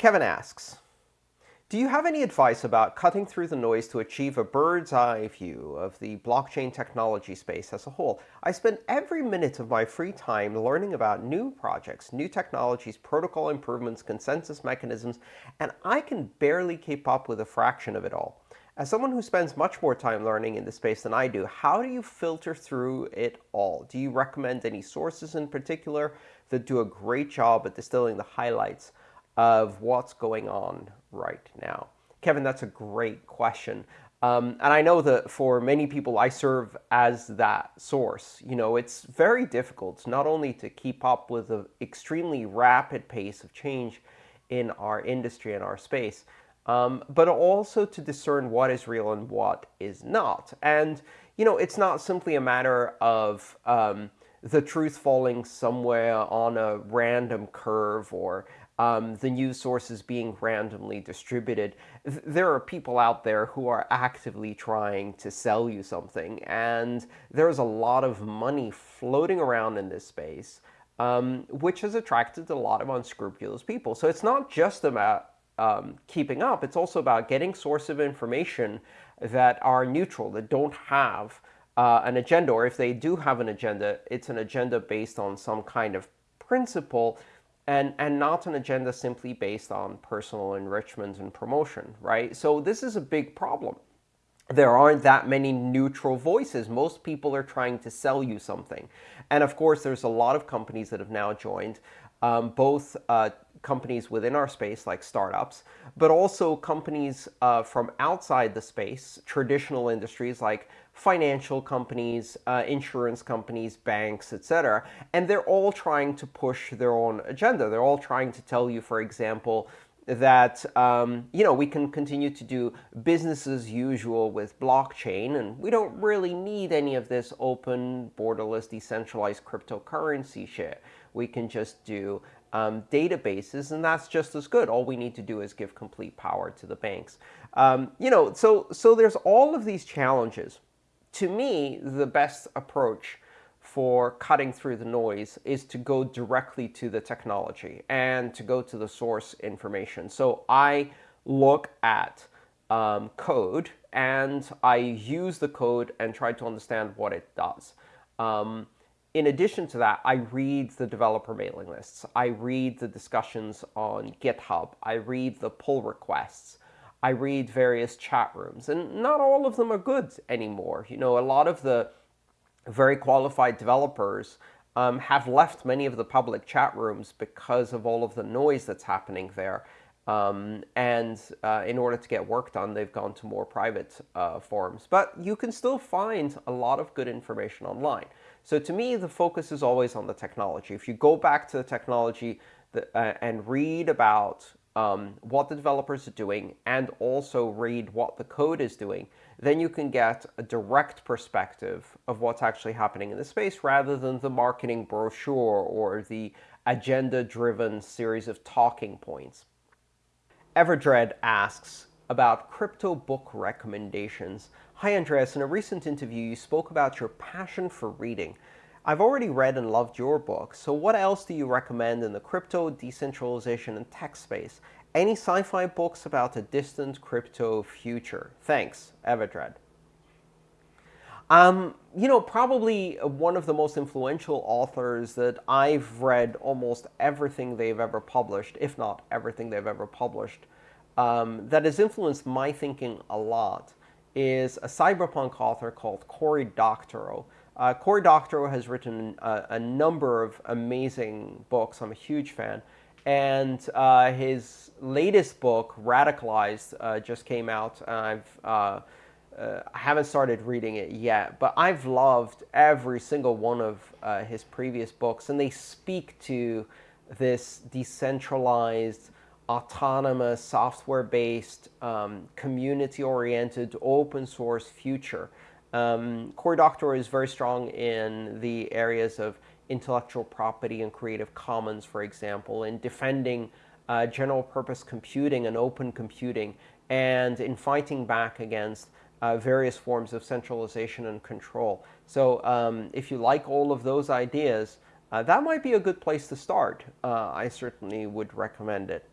Kevin asks, do you have any advice about cutting through the noise to achieve a bird's eye view of the blockchain technology space as a whole? I spend every minute of my free time learning about new projects, new technologies, protocol improvements, consensus mechanisms, and I can barely keep up with a fraction of it all. As someone who spends much more time learning in this space than I do, how do you filter through it all? Do you recommend any sources in particular that do a great job at distilling the highlights of what's going on right now? Kevin, that's a great question. Um, and I know that for many people, I serve as that source. You know, it's very difficult not only to keep up with the extremely rapid pace of change in our industry and our space, um, but also to discern what is real and what is not. And, you know, it's not simply a matter of um, the truth falling somewhere on a random curve or um, the news sources being randomly distributed. There are people out there who are actively trying to sell you something, and there's a lot of money floating around in this space, um, which has attracted a lot of unscrupulous people. So it's not just about um, keeping up, it's also about getting sources of information that are neutral, that don't have uh, an agenda, or if they do have an agenda, it's an agenda based on some kind of principle and, and not an agenda simply based on personal enrichment and promotion, right? So this is a big problem. There aren't that many neutral voices. Most people are trying to sell you something. And of course, there's a lot of companies that have now joined, um, both uh, companies within our space, like startups, but also companies uh, from outside the space, traditional industries like financial companies, uh, insurance companies, banks, etc. And they're all trying to push their own agenda. They're all trying to tell you, for example, that um, you know we can continue to do business as usual with blockchain, and we don't really need any of this open, borderless, decentralized cryptocurrency shit. We can just do um, databases, and that's just as good. All we need to do is give complete power to the banks. Um, you know, so so there's all of these challenges. To me, the best approach for cutting through the noise is to go directly to the technology and to go to the source information. So I look at um, code and I use the code and try to understand what it does. In addition to that, I read the developer mailing lists. I read the discussions on GitHub. I read the pull requests. I read various chat rooms. And not all of them are good anymore. You know, a lot of the very qualified developers um, have left many of the public chat rooms because of all of the noise that's happening there. Um, and uh, in order to get work done, they've gone to more private uh, forums. But you can still find a lot of good information online. So to me, the focus is always on the technology. If you go back to the technology uh, and read about um, what the developers are doing and also read what the code is doing, then you can get a direct perspective of what's actually happening in the space rather than the marketing brochure or the agenda-driven series of talking points. Everdread asks about crypto book recommendations. Hi, Andreas. In a recent interview, you spoke about your passion for reading. I've already read and loved your book, so what else do you recommend in the crypto, decentralization, and tech space? Any sci-fi books about a distant crypto future? Thanks, Everdread. Um, you know, probably one of the most influential authors that I've read almost everything they've ever published, if not everything they've ever published, um, that has influenced my thinking a lot is a cyberpunk author called Cory Doctorow. Uh, Cory Doctorow has written a, a, number of amazing books. I'm a huge fan. And uh, his latest book, Radicalized, uh, just came out. I've, uh, uh, I haven't started reading it yet, but I've loved every single one of uh, his previous books. And they speak to this decentralized, autonomous, software-based, um, community-oriented, open-source future. Um, Cory Doctorow is very strong in the areas of intellectual property and Creative Commons, for example, in defending uh, general-purpose computing and open computing, and in fighting back against uh, various forms of centralization and control. So um, if you like all of those ideas, uh, that might be a good place to start. Uh, I certainly would recommend it.